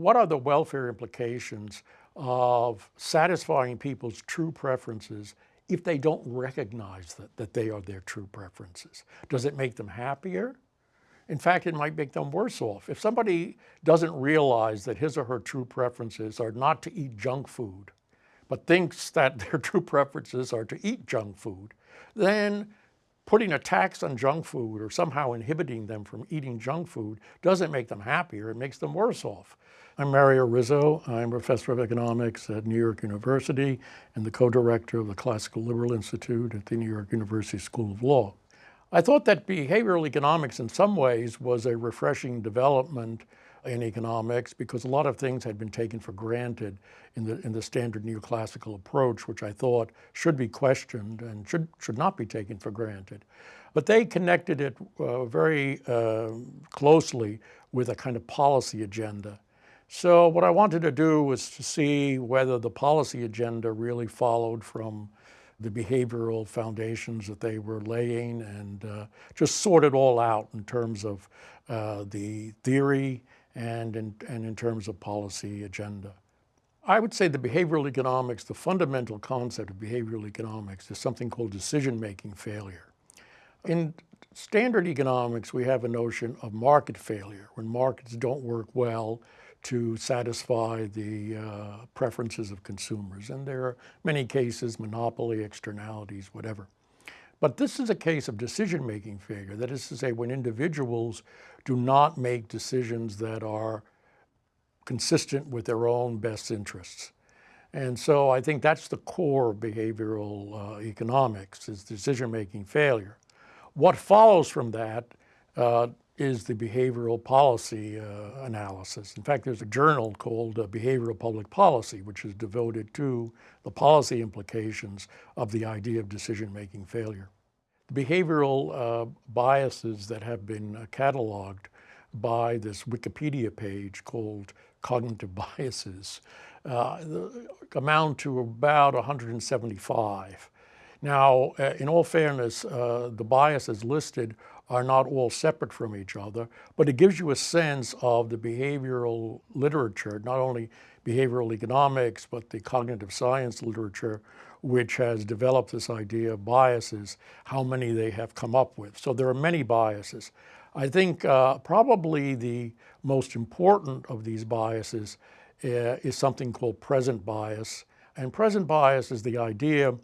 what are the welfare implications of satisfying people's true preferences if they don't recognize that, that they are their true preferences? Does it make them happier? In fact, it might make them worse off. If somebody doesn't realize that his or her true preferences are not to eat junk food, but thinks that their true preferences are to eat junk food, then putting a tax on junk food or somehow inhibiting them from eating junk food doesn't make them happier, it makes them worse off. I'm Mario Rizzo. I'm professor of economics at New York University and the co-director of the Classical Liberal Institute at the New York University School of Law. I thought that behavioral economics in some ways was a refreshing development in economics because a lot of things had been taken for granted in the, in the standard neoclassical approach, which I thought should be questioned and should, should not be taken for granted. But they connected it uh, very uh, closely with a kind of policy agenda. So what I wanted to do was to see whether the policy agenda really followed from the behavioral foundations that they were laying and uh, just sort it all out in terms of uh, the theory and in, and in terms of policy agenda. I would say the behavioral economics, the fundamental concept of behavioral economics is something called decision-making failure. In standard economics, we have a notion of market failure, when markets don't work well to satisfy the uh, preferences of consumers. And there are many cases, monopoly, externalities, whatever. But this is a case of decision-making failure. That is to say, when individuals do not make decisions that are consistent with their own best interests. And so I think that's the core of behavioral uh, economics is decision-making failure. What follows from that uh, is the behavioral policy uh, analysis. In fact, there's a journal called uh, Behavioral Public Policy, which is devoted to the policy implications of the idea of decision-making failure. The behavioral uh, biases that have been uh, cataloged by this Wikipedia page called Cognitive Biases uh, amount to about 175. Now, uh, in all fairness, the biases listed are not all separate from each other, but it gives you a sense of the behavioral literature, not only behavioral economics, but the cognitive science literature, which has developed this idea of biases, how many they have come up with. So there are many biases. I think uh, probably the most important of these biases uh, is something called present bias. And present bias is the idea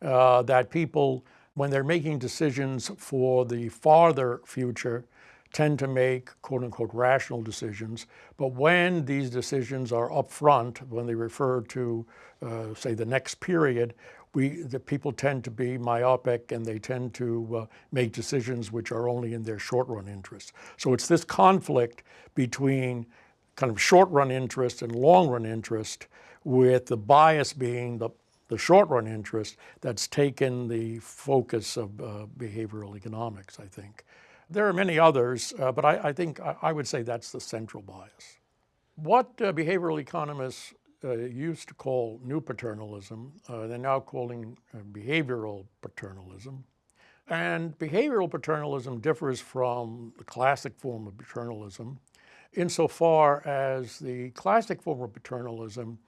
uh, that people when they're making decisions for the farther future, tend to make quote unquote rational decisions. But when these decisions are upfront, when they refer to uh, say the next period, we, the people tend to be myopic and they tend to uh, make decisions which are only in their short run interests. So it's this conflict between kind of short run interest and long run interest with the bias being the the short run interest that's taken the focus of uh, behavioral economics, I think. There are many others, uh, but I, I think I, I, would say that's the central bias. What uh, behavioral economists uh, used to call new paternalism, uh, they're now calling uh, behavioral paternalism. And behavioral paternalism differs from the classic form of paternalism insofar as the classic form of paternalism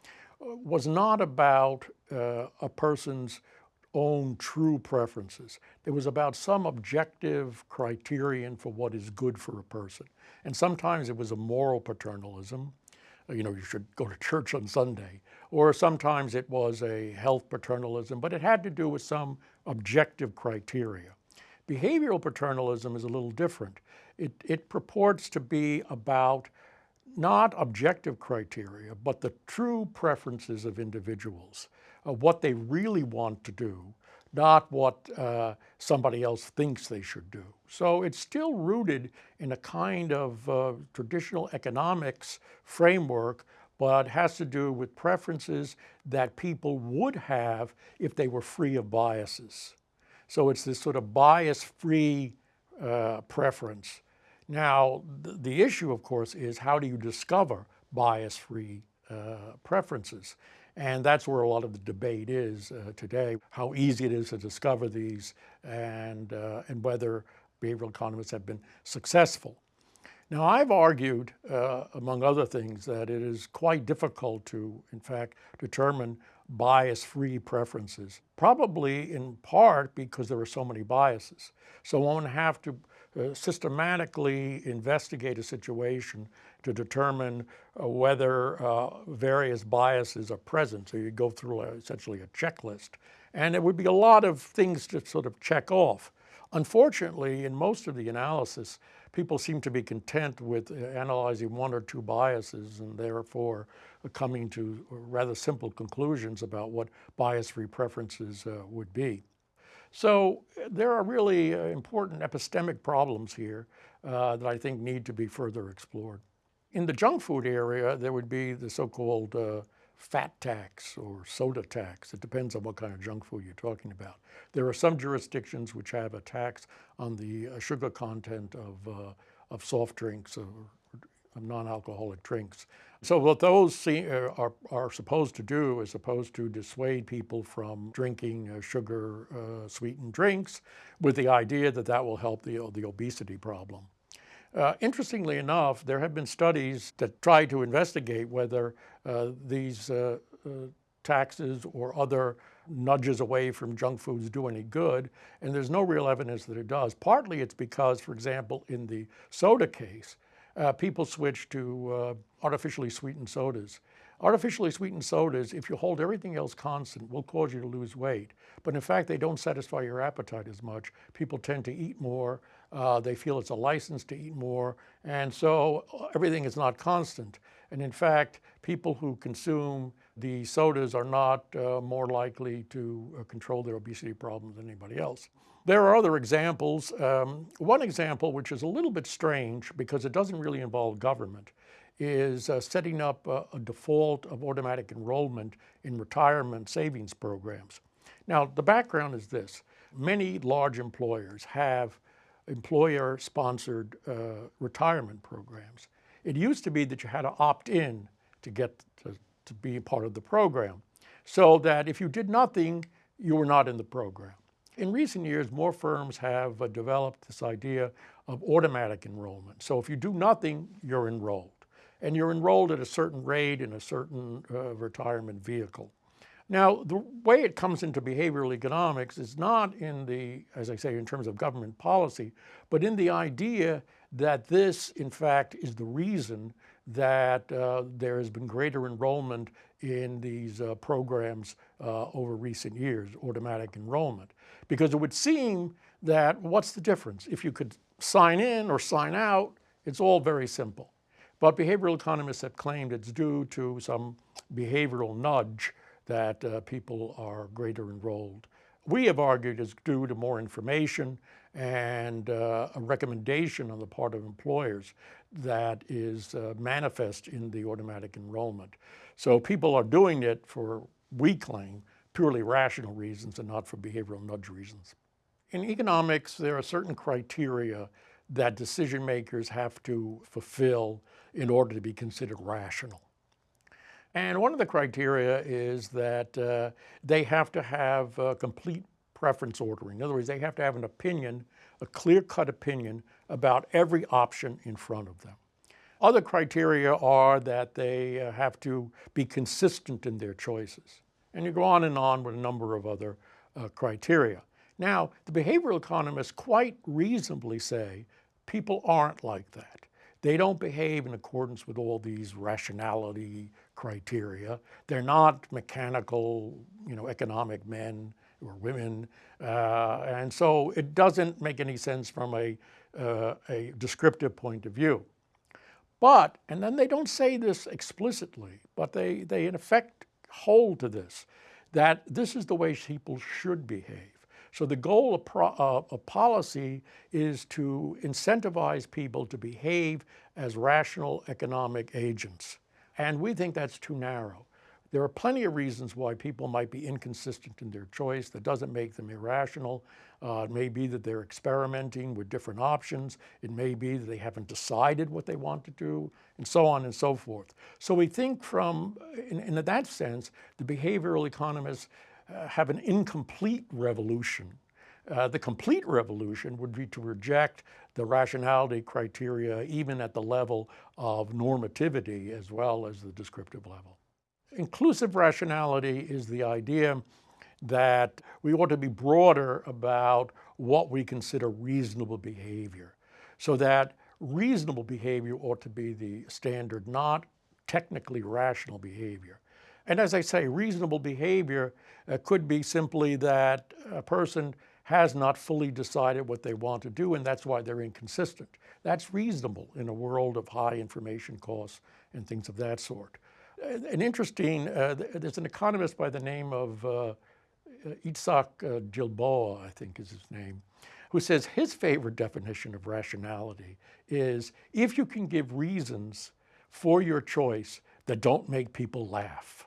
was not about uh, a person's own true preferences. It was about some objective criterion for what is good for a person. And sometimes it was a moral paternalism, you know, you should go to church on Sunday. Or sometimes it was a health paternalism, but it had to do with some objective criteria. Behavioral paternalism is a little different. It, it purports to be about not objective criteria, but the true preferences of individuals, uh, what they really want to do, not what uh, somebody else thinks they should do. So it's still rooted in a kind of uh, traditional economics framework, but has to do with preferences that people would have if they were free of biases. So it's this sort of bias-free uh, preference now, th the issue, of course, is how do you discover bias-free uh, preferences? And that's where a lot of the debate is uh, today, how easy it is to discover these and, uh, and whether behavioral economists have been successful. Now I've argued, uh, among other things, that it is quite difficult to, in fact, determine bias-free preferences, probably in part because there are so many biases. So one have to systematically investigate a situation to determine uh, whether uh, various biases are present. So you go through essentially a checklist. And it would be a lot of things to sort of check off. Unfortunately, in most of the analysis, people seem to be content with uh, analyzing one or two biases and therefore coming to rather simple conclusions about what bias-free preferences uh, would be. So there are really uh, important epistemic problems here uh, that I think need to be further explored. In the junk food area, there would be the so-called uh, fat tax or soda tax. It depends on what kind of junk food you're talking about. There are some jurisdictions which have a tax on the uh, sugar content of, uh, of soft drinks or non-alcoholic drinks. So what those see, uh, are, are supposed to do is supposed to dissuade people from drinking uh, sugar uh, sweetened drinks with the idea that that will help the, the obesity problem. Uh, interestingly enough, there have been studies that try to investigate whether uh, these uh, taxes or other nudges away from junk foods do any good, and there's no real evidence that it does. Partly it's because, for example, in the soda case, people switch to artificially sweetened sodas. Artificially sweetened sodas, if you hold everything else constant, will cause you to lose weight. But in fact, they don't satisfy your appetite as much. People tend to eat more. Uh, they feel it's a license to eat more. And so uh, everything is not constant. And in fact, people who consume the sodas are not uh, more likely to uh, control their obesity problem than anybody else. There are other examples. Um, one example, which is a little bit strange because it doesn't really involve government, is uh, setting up a, a, default of automatic enrollment in retirement savings programs. Now, the background is this. Many large employers have employer-sponsored uh, retirement programs. It used to be that you had to opt in to get to, to be part of the program, so that if you did nothing, you were not in the program. In recent years, more firms have uh, developed this idea of automatic enrollment. So if you do nothing, you're enrolled. And you're enrolled at a certain rate in a certain uh, retirement vehicle. Now, the way it comes into behavioral economics is not in the, as I say, in terms of government policy, but in the idea that this, in fact, is the reason that uh, there has been greater enrollment in these uh, programs uh, over recent years, automatic enrollment. Because it would seem that what's the difference? If you could sign in or sign out, it's all very simple. But behavioral economists have claimed it's due to some behavioral nudge that uh, people are greater enrolled. We have argued it's due to more information and uh, a recommendation on the part of employers that is uh, manifest in the automatic enrollment. So people are doing it for, we claim, purely rational reasons and not for behavioral nudge reasons. In economics, there are certain criteria that decision makers have to fulfill in order to be considered rational. And one of the criteria is that uh, they have to have complete preference ordering. In other words, they have to have an opinion, a clear-cut opinion about every option in front of them. Other criteria are that they uh, have to be consistent in their choices. And you go on and on with a number of other uh, criteria. Now, the behavioral economists quite reasonably say people aren't like that. They don't behave in accordance with all these rationality criteria. They're not mechanical, you know, economic men or women. Uh, and so it doesn't make any sense from a, uh, a descriptive point of view. But, and then they don't say this explicitly, but they, they in effect hold to this, that this is the way people should behave. So the goal of, pro, uh, of, policy is to incentivize people to behave as rational economic agents. And we think that's too narrow. There are plenty of reasons why people might be inconsistent in their choice. That doesn't make them irrational. Uh, it may be that they're experimenting with different options. It may be that they haven't decided what they want to do, and so on and so forth. So we think from, in, in that sense, the behavioral economists uh, have an incomplete revolution uh, the complete revolution would be to reject the rationality criteria even at the level of normativity as well as the descriptive level. Inclusive rationality is the idea that we ought to be broader about what we consider reasonable behavior so that reasonable behavior ought to be the standard, not technically rational behavior. And as I say, reasonable behavior uh, could be simply that a person has not fully decided what they want to do and that's why they're inconsistent. That's reasonable in a world of high information costs and things of that sort. An interesting, uh, there's an economist by the name of uh, Isaac uh, Gilboa, I think is his name, who says his favorite definition of rationality is if you can give reasons for your choice that don't make people laugh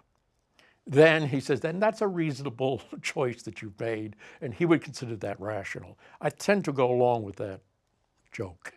then he says, then that's a reasonable choice that you've made, and he would consider that rational. I tend to go along with that joke.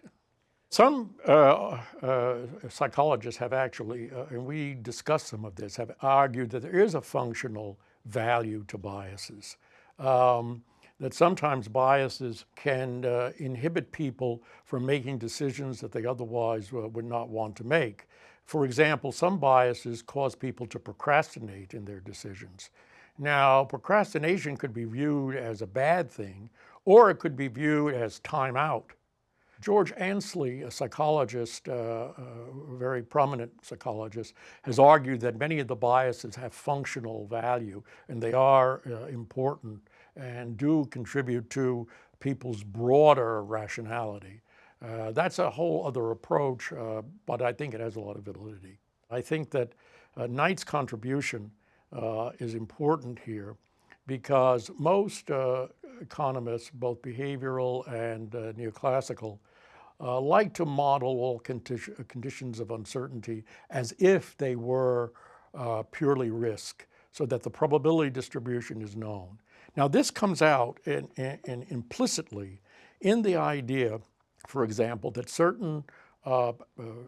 Some uh, uh, psychologists have actually, uh, and we discussed some of this, have argued that there is a functional value to biases. Um, that sometimes biases can uh, inhibit people from making decisions that they otherwise uh, would not want to make. For example, some biases cause people to procrastinate in their decisions. Now, procrastination could be viewed as a bad thing, or it could be viewed as time out. George Ainslie, a psychologist, uh, a very prominent psychologist, has argued that many of the biases have functional value and they are uh, important and do contribute to people's broader rationality. Uh, that's a whole other approach, uh, but I think it has a lot of validity. I think that uh, Knight's contribution uh, is important here because most uh, economists, both behavioral and uh, neoclassical, like to model all condi conditions of uncertainty as if they were purely risk so that the probability distribution is known. Now this comes out in, in, in implicitly in the idea for example, that certain uh, uh,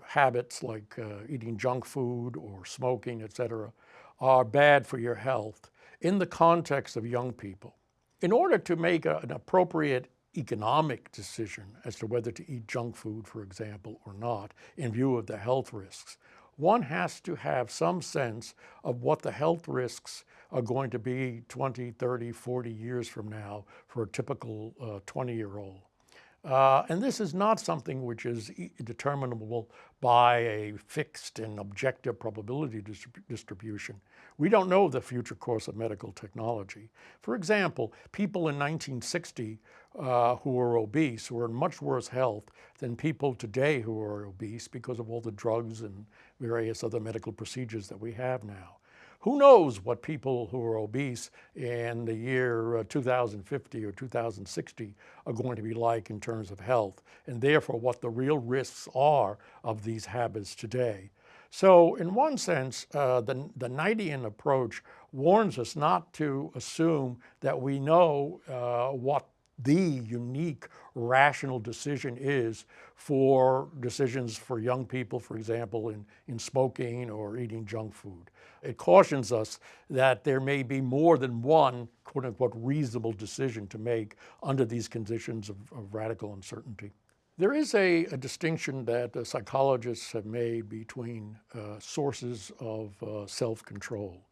habits like uh, eating junk food or smoking, et cetera, are bad for your health in the context of young people. In order to make a, an appropriate economic decision as to whether to eat junk food, for example, or not, in view of the health risks, one has to have some sense of what the health risks are going to be 20, 30, 40 years from now for a typical 20-year-old. Uh, and this is not something which is determinable by a fixed and objective probability distribution. We don't know the future course of medical technology. For example, people in 1960 uh, who were obese were in much worse health than people today who are obese because of all the drugs and various other medical procedures that we have now. Who knows what people who are obese in the year uh, 2050 or 2060 are going to be like in terms of health, and therefore what the real risks are of these habits today. So in one sense, uh, the, the Knightian approach warns us not to assume that we know uh, what the unique rational decision is for decisions for young people, for example, in, in smoking or eating junk food. It cautions us that there may be more than one quote unquote reasonable decision to make under these conditions of, of radical uncertainty. There is a, a distinction that uh, psychologists have made between uh, sources of uh, self-control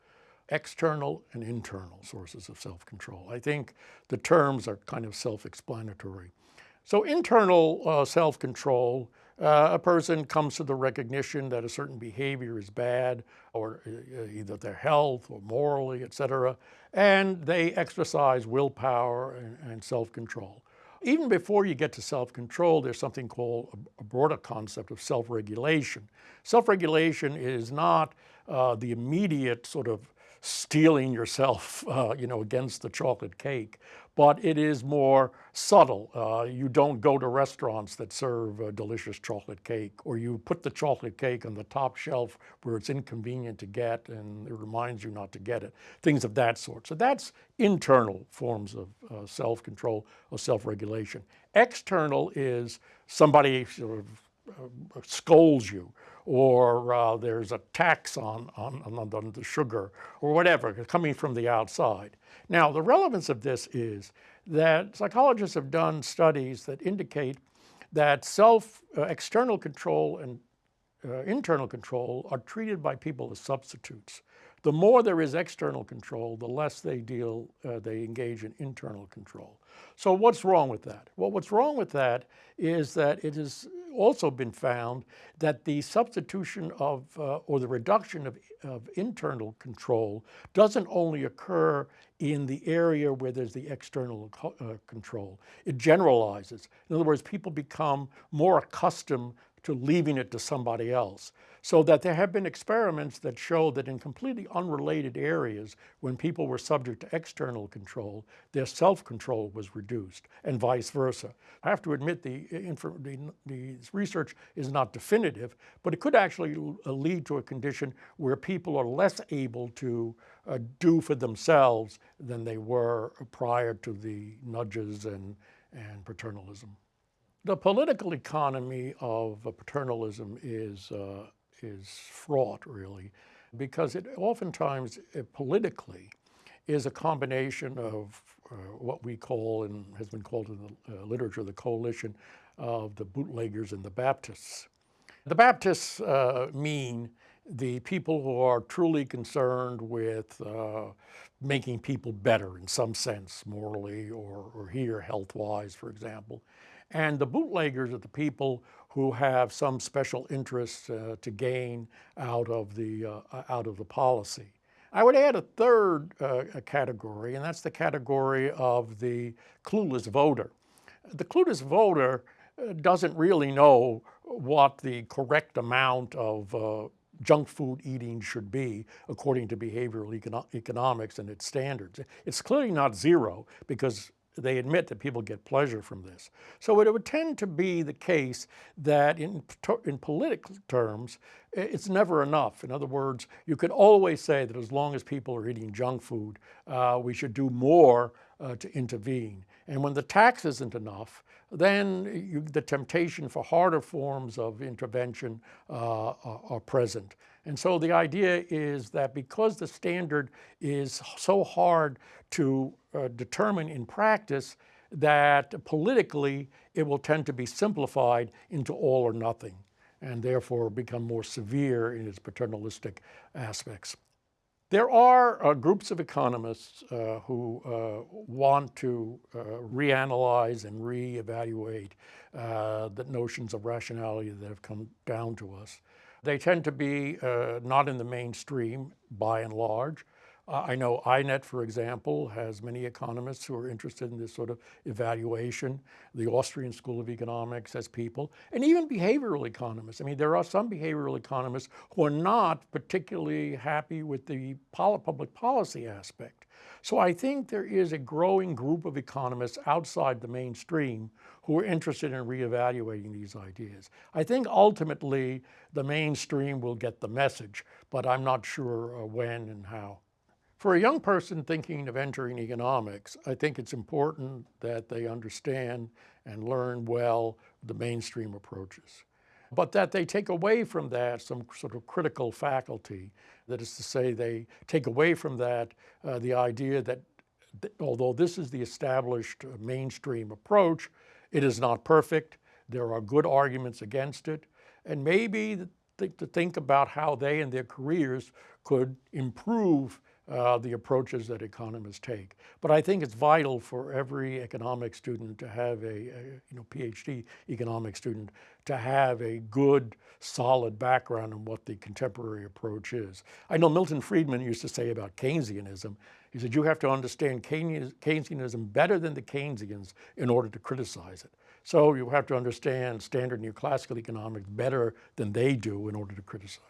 external and internal sources of self-control. I think the terms are kind of self-explanatory. So internal uh, self-control, uh, a person comes to the recognition that a certain behavior is bad or uh, either their health or morally, et cetera, and they exercise willpower and, and self-control. Even before you get to self-control, there's something called a broader concept of self-regulation. Self-regulation is not uh, the immediate sort of steeling yourself, uh, you know, against the chocolate cake, but it is more subtle. Uh, you don't go to restaurants that serve a delicious chocolate cake, or you put the chocolate cake on the top shelf where it's inconvenient to get and it reminds you not to get it, things of that sort. So that's internal forms of uh, self-control or self-regulation. External is somebody sort of uh, scolds you or uh, there's a tax on, on, on, the sugar or whatever coming from the outside. Now the relevance of this is that psychologists have done studies that indicate that self, uh, external control and uh, internal control are treated by people as substitutes. The more there is external control, the less they deal, uh, they engage in internal control. So what's wrong with that? Well, what's wrong with that is that it has also been found that the substitution of, uh, or the reduction of, of internal control doesn't only occur in the area where there's the external uh, control. It generalizes. In other words, people become more accustomed to leaving it to somebody else. So that there have been experiments that show that in completely unrelated areas, when people were subject to external control, their self-control was reduced and vice versa. I have to admit the, the, the research is not definitive, but it could actually uh, lead to a condition where people are less able to uh, do for themselves than they were prior to the nudges and, and paternalism. The political economy of paternalism is, uh, is fraught really because it oftentimes uh, politically is a combination of uh, what we call and has been called in the uh, literature the coalition of the bootleggers and the Baptists. The Baptists uh, mean the people who are truly concerned with uh, making people better in some sense, morally or, or here health-wise, for example. And the bootleggers are the people who have some special interest uh, to gain out of the, uh, out of the policy. I would add a third uh, category, and that's the category of the clueless voter. The clueless voter uh, doesn't really know what the correct amount of uh, junk food eating should be according to behavioral econo economics and its standards. It's clearly not zero because they admit that people get pleasure from this. So it would tend to be the case that in, in political terms, it's never enough. In other words, you could always say that as long as people are eating junk food, uh, we should do more uh, to intervene. And when the tax isn't enough, then you, the temptation for harder forms of intervention uh, are, are present. And so the idea is that because the standard is so hard to uh, determine in practice, that politically it will tend to be simplified into all or nothing and therefore become more severe in its paternalistic aspects. There are uh, groups of economists uh, who uh, want to uh, reanalyze and reevaluate uh, the notions of rationality that have come down to us. They tend to be uh, not in the mainstream by and large. I know INET, for example, has many economists who are interested in this sort of evaluation. The Austrian School of Economics has people, and even behavioral economists. I mean, there are some behavioral economists who are not particularly happy with the public policy aspect. So I think there is a growing group of economists outside the mainstream who are interested in reevaluating these ideas. I think ultimately the mainstream will get the message, but I'm not sure uh, when and how. For a young person thinking of entering economics, I think it's important that they understand and learn well the mainstream approaches. But that they take away from that some sort of critical faculty. That is to say, they take away from that uh, the idea that th although this is the established uh, mainstream approach, it is not perfect. There are good arguments against it. And maybe th to think about how they and their careers could improve uh, the approaches that economists take. But I think it's vital for every economic student to have a, a, you know, PhD economic student to have a good, solid background in what the contemporary approach is. I know Milton Friedman used to say about Keynesianism, he said, you have to understand Keynesianism better than the Keynesians in order to criticize it. So you have to understand standard neoclassical economics better than they do in order to criticize it.